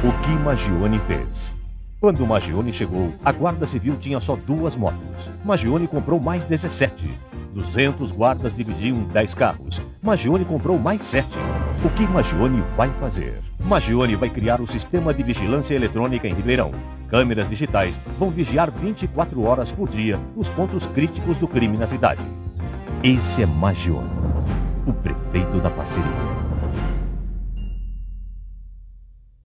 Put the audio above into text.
O que Magione fez? Quando Magione chegou, a Guarda Civil tinha só duas motos. Magione comprou mais 17. 200 guardas dividiam 10 carros. Magione comprou mais 7. O que Magione vai fazer? Magione vai criar o sistema de vigilância eletrônica em Ribeirão. Câmeras digitais vão vigiar 24 horas por dia os pontos críticos do crime na cidade. Esse é Magione, o prefeito da parceria.